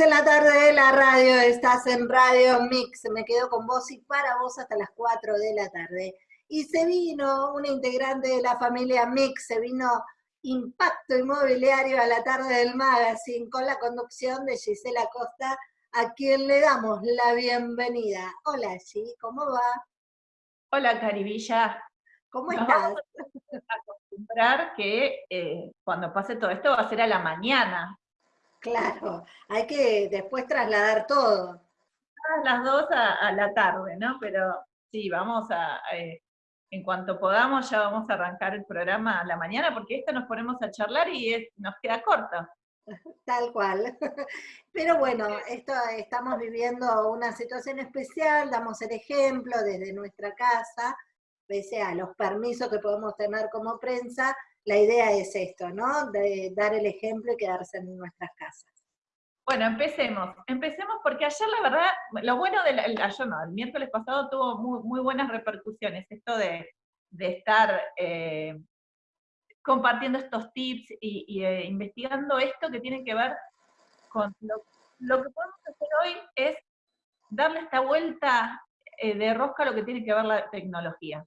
en la tarde de la radio, estás en Radio Mix, me quedo con vos y para vos hasta las 4 de la tarde. Y se vino una integrante de la familia Mix, se vino Impacto Inmobiliario a la tarde del magazine con la conducción de Gisela Costa, a quien le damos la bienvenida. Hola G, ¿cómo va? Hola Caribilla. ¿Cómo estás? acostumbrar que eh, cuando pase todo esto va a ser a la mañana, Claro, hay que después trasladar todo. Las dos a, la tarde, ¿no? Pero sí, vamos a, eh, en cuanto podamos, ya vamos a arrancar el programa a la mañana, porque esto nos ponemos a charlar y nos queda corto. Tal cual. Pero bueno, esto estamos viviendo una situación especial, damos el ejemplo desde nuestra casa, pese a los permisos que podemos tener como prensa, la idea es esto, ¿no? De dar el ejemplo y quedarse en nuestras casas. Bueno, empecemos. Empecemos porque ayer la verdad, lo bueno del, ayer no, el miércoles pasado tuvo muy, buenas repercusiones, esto de, estar eh, compartiendo estos tips y, eh, investigando esto que tiene que ver con lo, que podemos hacer hoy es darle esta vuelta eh, de rosca a lo que tiene que ver la tecnología.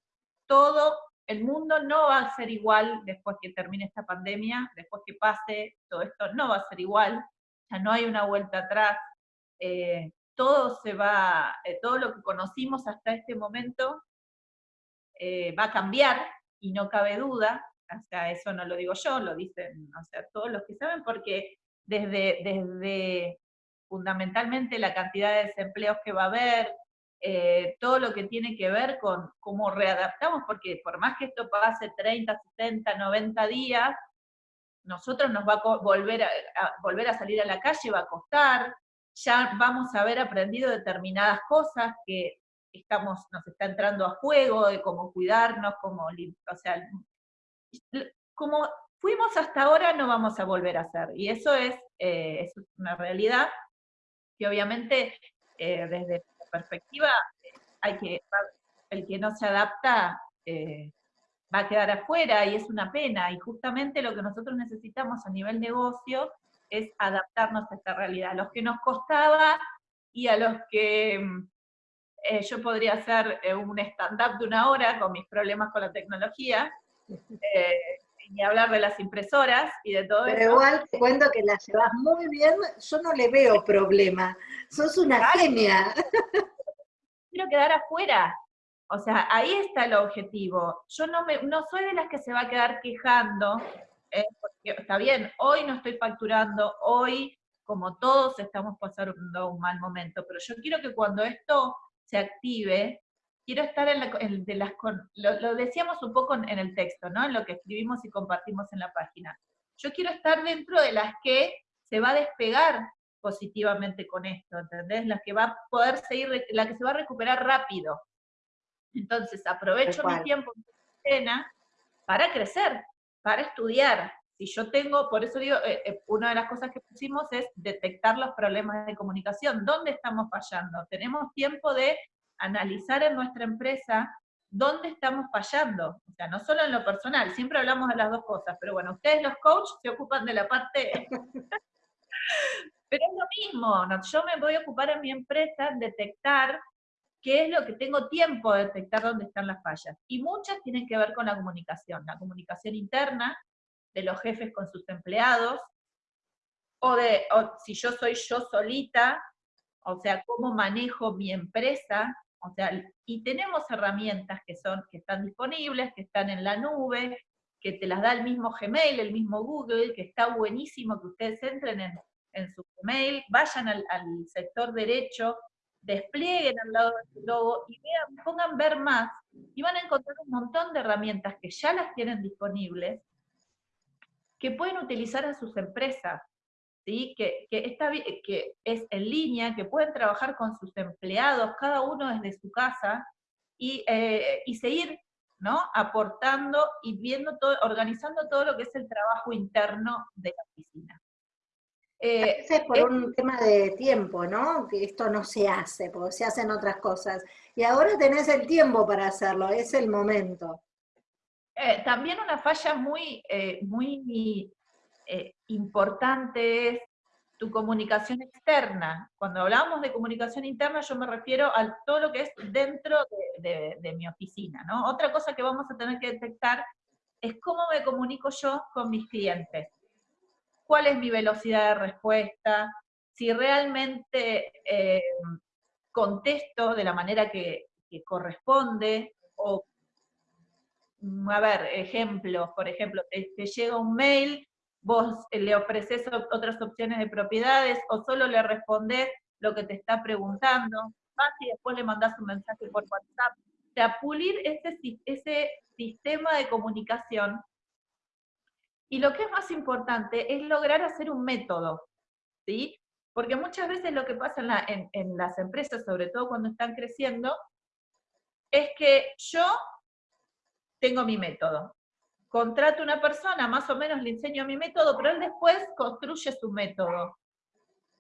Todo el mundo no va a ser igual después que termine esta pandemia, después que pase todo esto, no va a ser igual, ya no hay una vuelta atrás, eh, todo se va, eh, todo lo que conocimos hasta este momento eh, va a cambiar, y no cabe duda, o sea, eso no lo digo yo, lo dicen o todos los que saben, porque desde, desde fundamentalmente la cantidad de desempleos que va a haber, eh, todo lo que tiene que ver con cómo readaptamos, porque por más que esto pase 30, 60, 90 días, nosotros nos va a volver a, volver a salir a la calle, va a costar, ya vamos a haber aprendido determinadas cosas que estamos, nos está entrando a juego, de cómo cuidarnos, cómo, o sea, como fuimos hasta ahora, no vamos a volver a hacer, y eso es, eh, es una realidad que obviamente eh, desde perspectiva, hay que, el que no se adapta eh, va a quedar afuera y es una pena, y justamente lo que nosotros necesitamos a nivel negocio es adaptarnos a esta realidad, a los que nos costaba y a los que eh, yo podría hacer eh, un stand-up de una hora con mis problemas con la tecnología, y hablar de las impresoras y de todo Pero igual te cuento que la llevas muy bien, yo no le veo problema, sos una genia. Quiero quedar afuera, o sea, ahí está el objetivo. Yo no, me, no soy de las que se va a quedar quejando, eh, porque está bien, hoy no estoy facturando, hoy, como todos estamos pasando un mal momento, pero yo quiero que cuando esto se active, quiero estar en, la, de las, lo, decíamos un poco en, el texto, ¿no? En lo que escribimos y compartimos en la página. Yo quiero estar dentro de las que se va a despegar positivamente con esto, ¿entendés? La que va a poder seguir, la que se va a recuperar rápido. Entonces aprovecho mi tiempo en para crecer, para estudiar. Si yo tengo, por eso digo, eh, eh, una de las cosas que pusimos es detectar los problemas de comunicación. ¿Dónde estamos fallando? Tenemos tiempo de analizar en nuestra empresa dónde estamos fallando. O sea, no solo en lo personal, siempre hablamos de las dos cosas, pero bueno, ustedes los coaches se ocupan de la parte... pero es lo mismo, yo me voy a ocupar en mi empresa en detectar qué es lo que tengo tiempo de detectar dónde están las fallas. Y muchas tienen que ver con la comunicación, la comunicación interna de los jefes con sus empleados, o de o si yo soy yo solita, o sea, cómo manejo mi empresa, o sea, y tenemos herramientas que, son, que están disponibles, que están en la nube, que te las da el mismo Gmail, el mismo Google, que está buenísimo que ustedes entren en, su Gmail, vayan al, sector derecho, desplieguen al lado de su logo y vean, pongan ver más, y van a encontrar un montón de herramientas que ya las tienen disponibles, que pueden utilizar a sus empresas que, está, que es en línea, que pueden trabajar con sus empleados, cada uno desde su casa, y, eh, seguir ¿no? aportando y viendo todo, organizando todo lo que es el trabajo interno de la oficina. Eh, es por un tema de tiempo, ¿no? Que esto no se hace, porque se hacen otras cosas. Y ahora tenés el tiempo para hacerlo, es el momento. Eh, también una falla muy, muy eh, importante es tu comunicación externa. Cuando hablamos de comunicación interna, yo me refiero a todo lo que es dentro de, de mi oficina, ¿no? Otra cosa que vamos a tener que detectar es cómo me comunico yo con mis clientes. ¿Cuál es mi velocidad de respuesta? Si realmente eh, contesto de la manera que, corresponde, o, mm, a ver, ejemplos, por ejemplo, te, llega un mail, vos le ofreces otras opciones de propiedades, o solo le respondés lo que te está preguntando, vas y después le mandás un mensaje por WhatsApp. O sea, pulir ese, sistema de comunicación. Y lo que es más importante es lograr hacer un método, ¿sí? Porque muchas veces lo que pasa en, las empresas, sobre todo cuando están creciendo, es que yo tengo mi método. Contrato una persona, más o menos le enseño mi método, pero él después construye su método.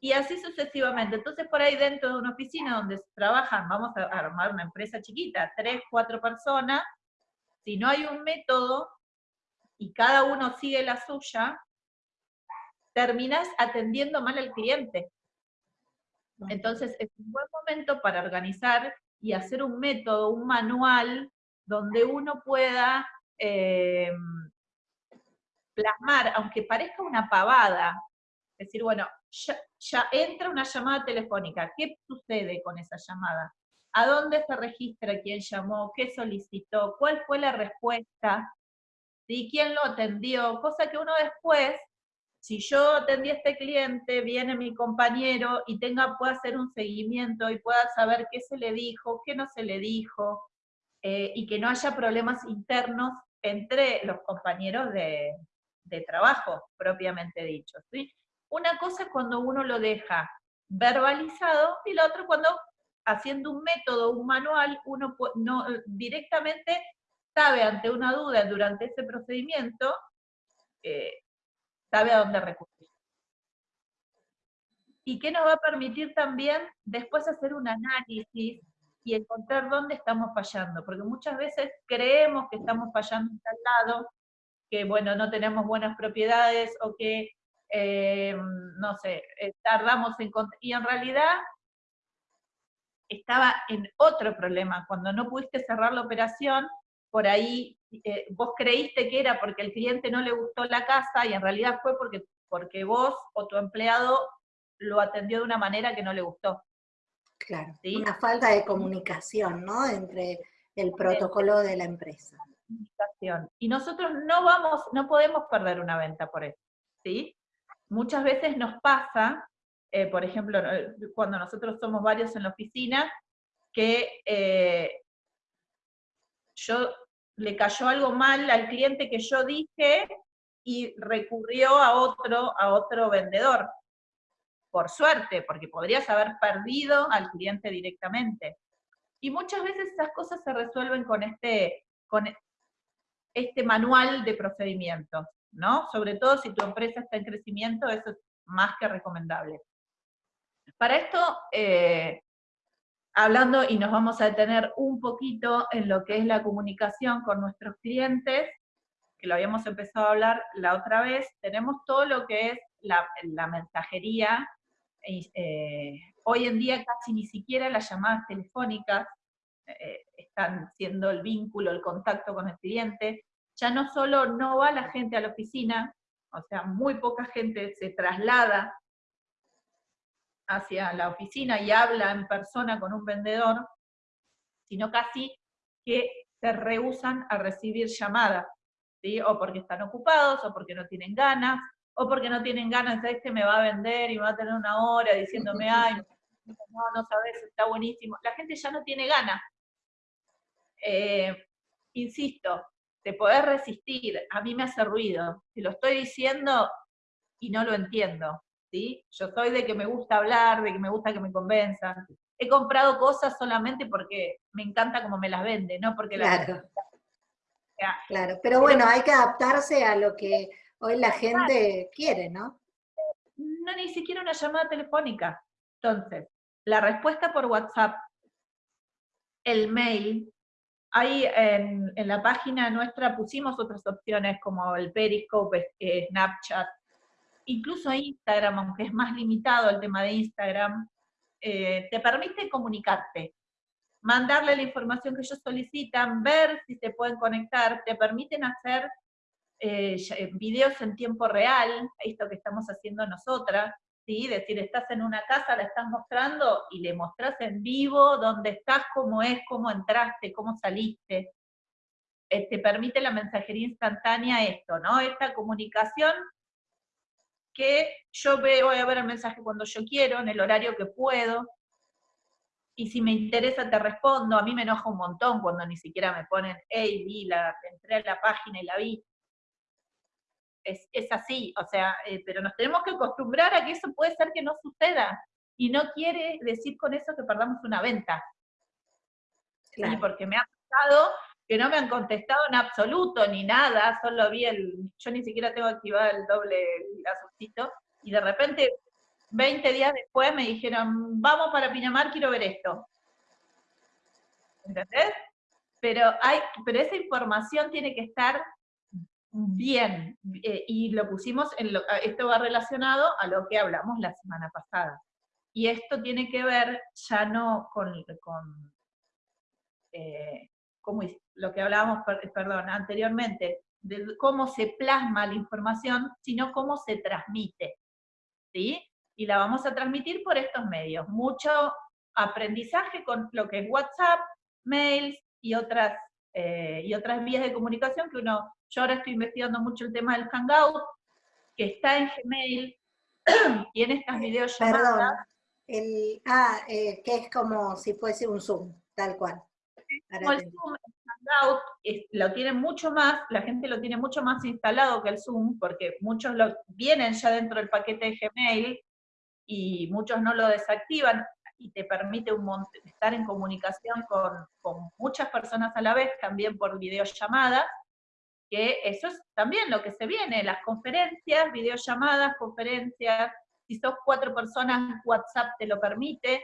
Y así sucesivamente. Entonces, por ahí dentro de una oficina donde trabajan, vamos a armar una empresa chiquita, tres, cuatro personas, si no hay un método y cada uno sigue la suya, terminas atendiendo mal al cliente. Entonces es un buen momento para organizar y hacer un método, un manual, donde uno pueda eh, plasmar, aunque parezca una pavada, decir, bueno, ya, entra una llamada telefónica, ¿qué sucede con esa llamada? a dónde se registra quién llamó, qué solicitó, cuál fue la respuesta, ¿sí? quién lo atendió, cosa que uno después, si yo atendí a este cliente, viene mi compañero y tenga, pueda hacer un seguimiento y pueda saber qué se le dijo, qué no se le dijo, eh, y que no haya problemas internos entre los compañeros de, trabajo, propiamente dicho. Una cosa es cuando uno lo deja verbalizado y la otra cuando haciendo un método, un manual, uno no, directamente sabe ante una duda durante ese procedimiento, eh, sabe a dónde recurrir. Y qué nos va a permitir también después hacer un análisis y encontrar dónde estamos fallando, porque muchas veces creemos que estamos fallando en tal lado, que bueno, no tenemos buenas propiedades o que, eh, no sé, eh, tardamos en... Y en realidad estaba en otro problema. Cuando no pudiste cerrar la operación, por ahí eh, vos creíste que era porque el cliente no le gustó la casa y en realidad fue porque, porque vos o tu empleado lo atendió de una manera que no le gustó. Claro, una falta de comunicación, ¿no? Entre el protocolo de la empresa. Y nosotros no vamos, no podemos perder una venta por eso, ¿sí? Muchas veces nos pasa eh, por ejemplo, cuando nosotros somos varios en la oficina, que eh, yo le cayó algo mal al cliente que yo dije y recurrió a otro, a otro vendedor. Por suerte, porque podrías haber perdido al cliente directamente. Y muchas veces esas cosas se resuelven con este, con este manual de procedimientos, ¿no? Sobre todo si tu empresa está en crecimiento, eso es más que recomendable. Para esto, eh, hablando y nos vamos a detener un poquito en lo que es la comunicación con nuestros clientes, que lo habíamos empezado a hablar la otra vez, tenemos todo lo que es la, mensajería, eh, hoy en día casi ni siquiera las llamadas telefónicas eh, están siendo el vínculo, el contacto con el cliente, ya no solo no va la gente a la oficina, o sea, muy poca gente se traslada hacia la oficina y habla en persona con un vendedor, sino casi que se rehusan a recibir llamadas, o porque están ocupados, o porque no tienen ganas, o porque no tienen ganas, de que me va a vender y me va a tener una hora diciéndome, ay, no, no sabes, está buenísimo. La gente ya no tiene ganas. Eh, insisto, te podés resistir, a mí me hace ruido, te lo estoy diciendo y no lo entiendo. Yo soy de que me gusta hablar, de que me gusta que me convenzan. He comprado cosas solamente porque me encanta como me las vende, no porque claro. claro, pero bueno, hay que adaptarse a lo que hoy la gente quiere, ¿no? No, ni siquiera una llamada telefónica. Entonces, la respuesta por WhatsApp, el mail, ahí en, la página nuestra pusimos otras opciones como el Periscope, eh, Snapchat, incluso Instagram, aunque es más limitado el tema de Instagram, eh, te permite comunicarte, mandarle la información que ellos solicitan, ver si se pueden conectar, te permiten hacer eh, eh, videos en tiempo real, esto que estamos haciendo nosotras, ¿sí? decir, estás en una casa, la estás mostrando y le mostrás en vivo dónde estás, cómo es, cómo entraste, cómo saliste. Eh, te permite la mensajería instantánea esto, ¿no? Esta comunicación que yo veo, voy a ver el mensaje cuando yo quiero, en el horario que puedo, y si me interesa te respondo, a mí me enoja un montón cuando ni siquiera me ponen, hey, vi, entré a la página y la vi, es, así, o sea, eh, pero nos tenemos que acostumbrar a que eso puede ser que no suceda, y no quiere decir con eso que perdamos una venta. Claro. Porque me ha pasado que no me han contestado en absoluto ni nada, solo vi el, yo ni siquiera tengo activado el doble azulcito, y de repente, 20 días después me dijeron, vamos para Pinamar, quiero ver esto. ¿Entendés? Pero, hay, pero esa información tiene que estar bien, eh, y lo pusimos, en lo, esto va relacionado a lo que hablamos la semana pasada. Y esto tiene que ver ya no con, con eh, lo que hablábamos, perdón, anteriormente, de cómo se plasma la información, sino cómo se transmite. ¿sí? Y la vamos a transmitir por estos medios. Mucho aprendizaje con lo que es WhatsApp, mails y otras, eh, y otras vías de comunicación que uno yo ahora estoy investigando mucho el tema del Hangout, que está en Gmail, tiene estas videollamadas. Perdón, el, ah, eh, que es como si fuese un Zoom, tal cual. Como el Zoom, el Hangout, lo tienen mucho más, la gente lo tiene mucho más instalado que el Zoom, porque muchos lo vienen ya dentro del paquete de Gmail, y muchos no lo desactivan, y te permite un estar en comunicación con, muchas personas a la vez, también por videollamada, que eso es también lo que se viene, las conferencias, videollamadas, conferencias, si sos cuatro personas, WhatsApp te lo permite.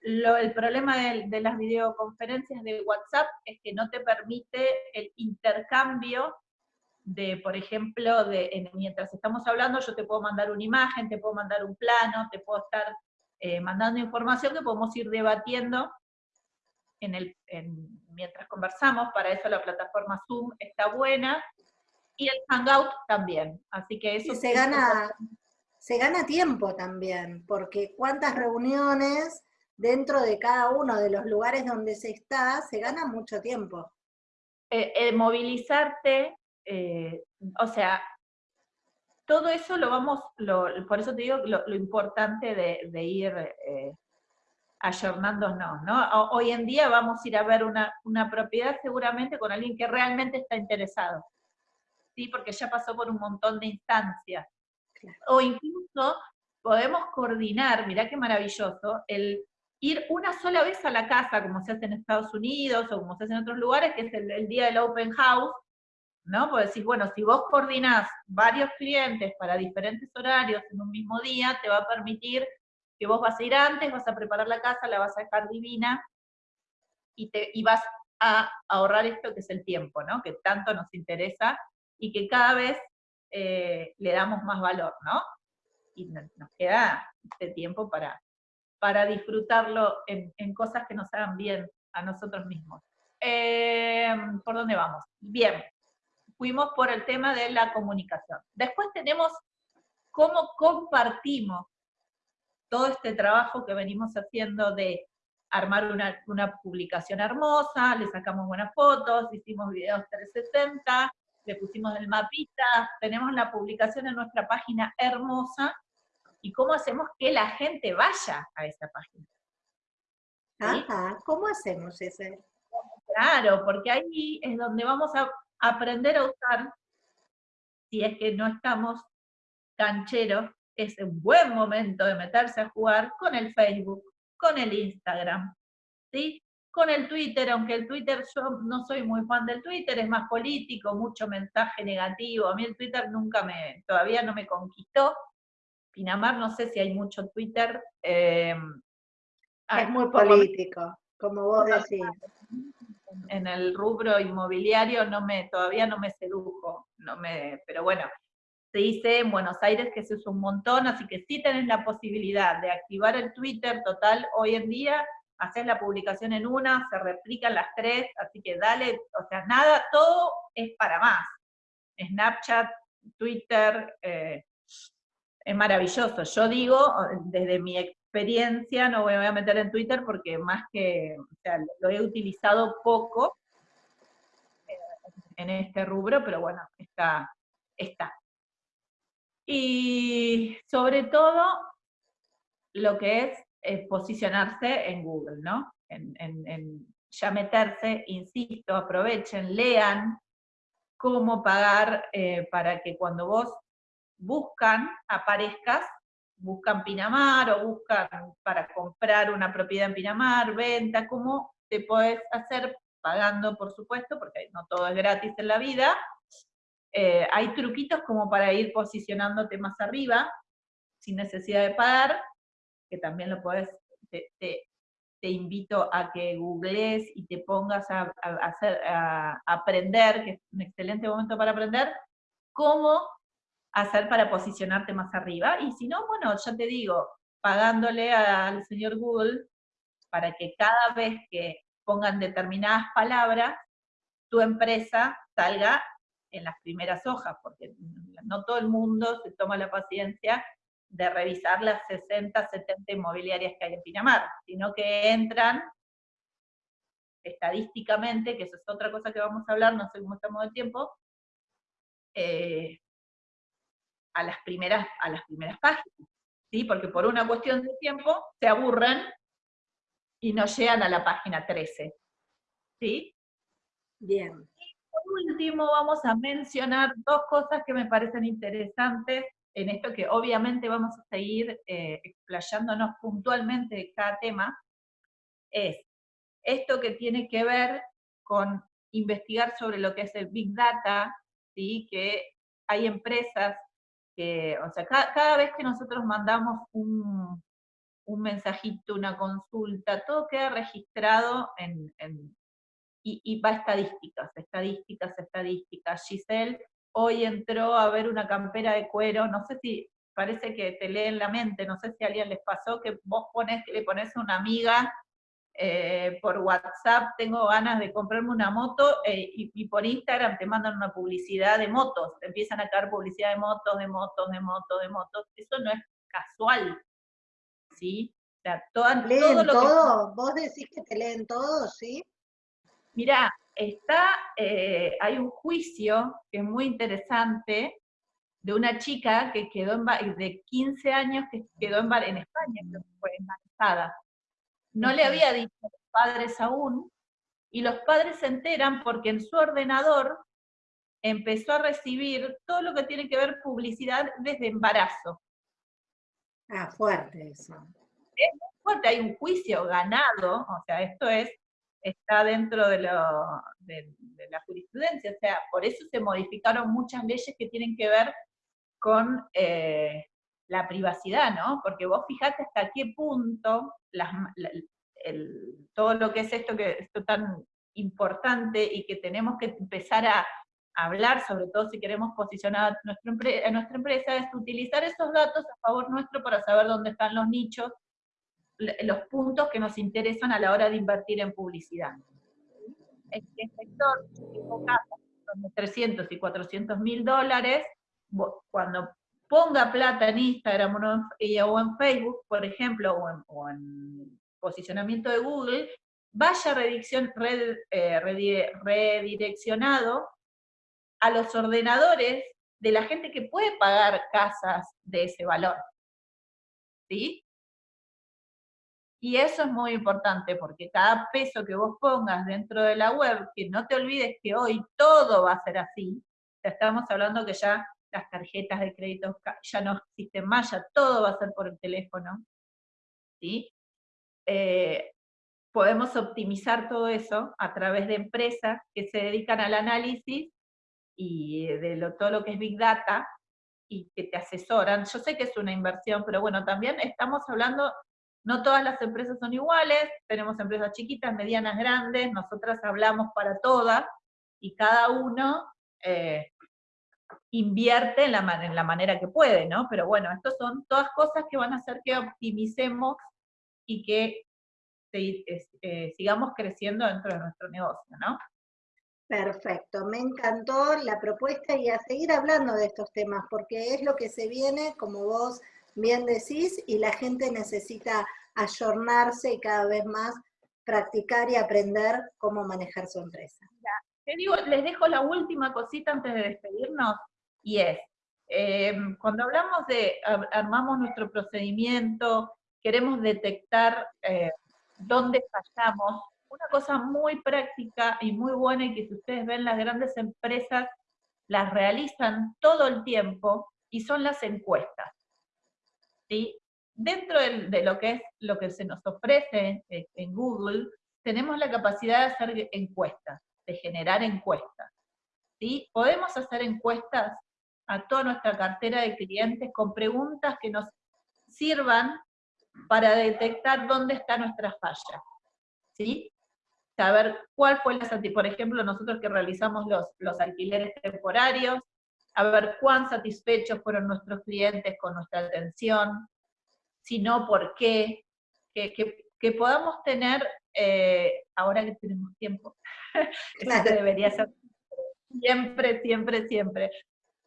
el problema de, las videoconferencias de WhatsApp es que no te permite el intercambio de, por ejemplo, de, mientras estamos hablando, yo te puedo mandar una imagen, te puedo mandar un plano, te puedo estar eh, mandando información que podemos ir debatiendo en el, mientras conversamos, para eso la plataforma Zoom está buena, y el Hangout también, así que eso... se gana, se gana tiempo también, porque cuántas reuniones dentro de cada uno de los lugares donde se está, se gana mucho tiempo. Eh, movilizarte, eh, o sea, todo eso lo vamos, por eso te digo lo, importante de, ir eh, ayornándonos, ¿no? Hoy en día vamos a ir a ver una, propiedad seguramente con alguien que realmente está interesado, ¿sí? Porque ya pasó por un montón de instancias. O incluso podemos coordinar, mirá qué maravilloso, el ir una sola vez a la casa, como se hace en Estados Unidos o como se hace en otros lugares, que es el, día del open house, ¿no? Pues decir, bueno, si vos coordinás varios clientes para diferentes horarios en un mismo día, te va a permitir que vos vas a ir antes, vas a preparar la casa, la vas a dejar divina, y, te, y vas a ahorrar esto que es el tiempo, ¿no? Que tanto nos interesa y que cada vez eh, le damos más valor, ¿no? Y nos queda este tiempo para, para disfrutarlo en, cosas que nos hagan bien a nosotros mismos. Eh, ¿Por dónde vamos? Bien, fuimos por el tema de la comunicación. Después tenemos cómo compartimos todo este trabajo que venimos haciendo de armar una, publicación hermosa, le sacamos buenas fotos, hicimos videos 360, le pusimos el mapita, tenemos la publicación en nuestra página hermosa, y cómo hacemos que la gente vaya a esa página. Ajá, ¿cómo hacemos ese? Claro, porque ahí es donde vamos a aprender a usar, si es que no estamos cancheros, es un buen momento de meterse a jugar con el Facebook, con el Instagram, ¿sí? Con el Twitter, aunque el Twitter yo no soy muy fan del Twitter, es más político, mucho mensaje negativo. A mí el Twitter nunca me, todavía no me conquistó. Pinamar, no sé si hay mucho Twitter. Eh, es muy político, como vos decís. En el rubro inmobiliario no me, todavía no me sedujo, no me, pero bueno, se dice en Buenos Aires que se usa un montón, así que si tenés la posibilidad de activar el Twitter total hoy en día, haces la publicación en una, se replican las tres, así que dale, o sea, nada, todo es para más. Snapchat, Twitter, eh, es maravilloso. Yo digo, desde mi experiencia, no voy a meter en Twitter porque más que, lo he utilizado poco eh, en este rubro, pero bueno, está, está. Y sobre todo, lo que es, posicionarse en Google, ¿no? En, ya meterse, insisto, aprovechen, lean cómo pagar eh, para que cuando vos buscan, aparezcas, buscan Pinamar o buscan para comprar una propiedad en Pinamar, venta, cómo te puedes hacer pagando, por supuesto, porque no todo es gratis en la vida, eh, hay truquitos como para ir posicionándote más arriba, sin necesidad de pagar, que también lo puedes, te, invito a que googlees y te pongas a, hacer, a, aprender, que es un excelente momento para aprender, cómo hacer para posicionarte más arriba. Y si no, bueno, ya te digo, pagándole al señor Google para que cada vez que pongan determinadas palabras, tu empresa salga en las primeras hojas, porque no todo el mundo se toma la paciencia de revisar las 60, 70 inmobiliarias que hay en Pinamar, sino que entran estadísticamente, que eso es otra cosa que vamos a hablar, no sé cómo estamos de tiempo, eh, a, las primeras, a las primeras páginas, ¿sí? porque por una cuestión de tiempo se aburren y no llegan a la página 13. ¿sí? Bien último vamos a mencionar dos cosas que me parecen interesantes en esto que obviamente vamos a seguir eh, explayándonos puntualmente de cada tema, es esto que tiene que ver con investigar sobre lo que es el Big Data, ¿sí? que hay empresas o sea, cada, vez que nosotros mandamos un, un, mensajito, una consulta, todo queda registrado en, y, va a estadísticas, estadísticas, estadísticas. Giselle hoy entró a ver una campera de cuero, no sé si parece que te lee en la mente, no sé si a alguien les pasó que vos pones, le pones a una amiga eh, por WhatsApp, tengo ganas de comprarme una moto, eh, y, por Instagram te mandan una publicidad de motos, te empiezan a caer publicidad de motos, de motos, de motos, de motos, eso no es casual, ¿sí? O sea, todo, lo todo? ¿Vos decís que te leen todo, sí? Mira, está, eh, hay un juicio que es muy interesante de una chica que quedó en, de 15 años que quedó en, en España, que fue embarazada. No le había dicho a los padres aún, y los padres se enteran porque en su ordenador empezó a recibir todo lo que tiene que ver publicidad desde embarazo. Ah, fuerte eso. Es fuerte, hay un juicio ganado, o sea, esto es está dentro de, la jurisprudencia, o sea, por eso se modificaron muchas leyes que tienen que ver con eh, la privacidad, ¿no? Porque vos fijate hasta qué punto todo lo que es esto, que esto tan importante y que tenemos que empezar a hablar, sobre todo si queremos posicionar a nuestra, a nuestra empresa, es utilizar esos datos a favor nuestro para saber dónde están los nichos, los puntos que nos interesan a la hora de invertir en publicidad. El sector, de 300 y 400 mil dólares, cuando ponga plata en Instagram o en Facebook, por ejemplo, o en, posicionamiento de Google, vaya eh, redireccionado a los ordenadores de la gente que puede pagar casas de ese valor. ¿Sí? Y eso es muy importante porque cada peso que vos pongas dentro de la web, que no te olvides que hoy todo va a ser así, ya estamos hablando que ya las tarjetas de crédito ya no existen más, ya todo va a ser por el teléfono, ¿sí? Eh, podemos optimizar todo eso a través de empresas que se dedican al análisis y de todo lo que es Big Data y que te asesoran. Yo sé que es una inversión, pero bueno, también estamos hablando no todas las empresas son iguales, tenemos empresas chiquitas, medianas, grandes, nosotras hablamos para todas y cada uno eh, invierte en la, en la manera que puede, ¿no? Pero bueno, estas son todas cosas que van a hacer que optimicemos y que eh, sigamos creciendo dentro de nuestro negocio, ¿no? Perfecto, me encantó la propuesta y a seguir hablando de estos temas, porque es lo que se viene, como vos bien decís, y la gente necesita ayornarse y cada vez más practicar y aprender cómo manejar su empresa. Les dejo la última cosita antes de despedirnos, y es, eh, cuando hablamos de armamos nuestro procedimiento, queremos detectar eh, dónde fallamos, una cosa muy práctica y muy buena y que si ustedes ven las grandes empresas las realizan todo el tiempo y son las encuestas. ¿sí? Dentro de, lo que es lo que se nos ofrece eh, en Google, tenemos la capacidad de hacer encuestas, de generar encuestas. ¿sí? Podemos hacer encuestas a toda nuestra cartera de clientes con preguntas que nos sirvan para detectar dónde está nuestra falla. ¿sí? Saber cuál fue la por ejemplo, nosotros que realizamos los, los alquileres temporarios, a ver cuán satisfechos fueron nuestros clientes con nuestra atención, si no, por qué, que, que, podamos tener, eh, ahora que tenemos tiempo, eso debería ser siempre, siempre, siempre.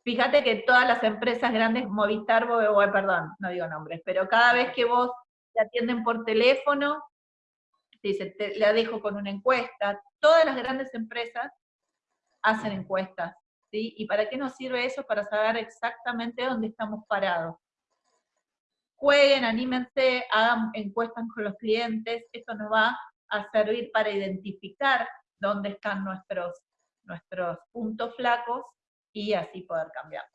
Fíjate que todas las empresas grandes, Movistar, perdón, no digo nombres, pero cada vez que vos te atienden por teléfono, te dice, te, la dejo con una encuesta. Todas las grandes empresas hacen encuestas. ¿sí? ¿Y para qué nos sirve eso? Para saber exactamente dónde estamos parados. Jueguen, anímense, hagan encuestas con los clientes. Esto nos va a servir para identificar dónde están nuestros, nuestros puntos flacos y así poder cambiar.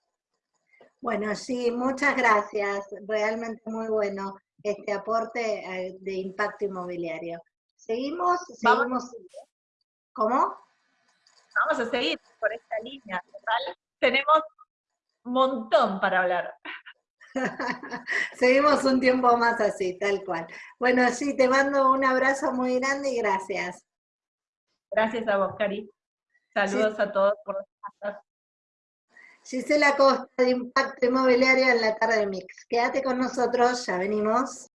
Bueno, sí, muchas gracias. Realmente muy bueno este aporte eh, de impacto inmobiliario. Seguimos, seguimos. ¿Cómo? Vamos a seguir por esta línea, Tenemos un montón para hablar. Seguimos un tiempo más así, tal cual. Bueno, sí, te mando un abrazo muy grande y gracias. Gracias a vos, Cari. Saludos a todos por Gisela Costa de Impacto Inmobiliario en la tarde de Mix. Quédate con nosotros, ya venimos.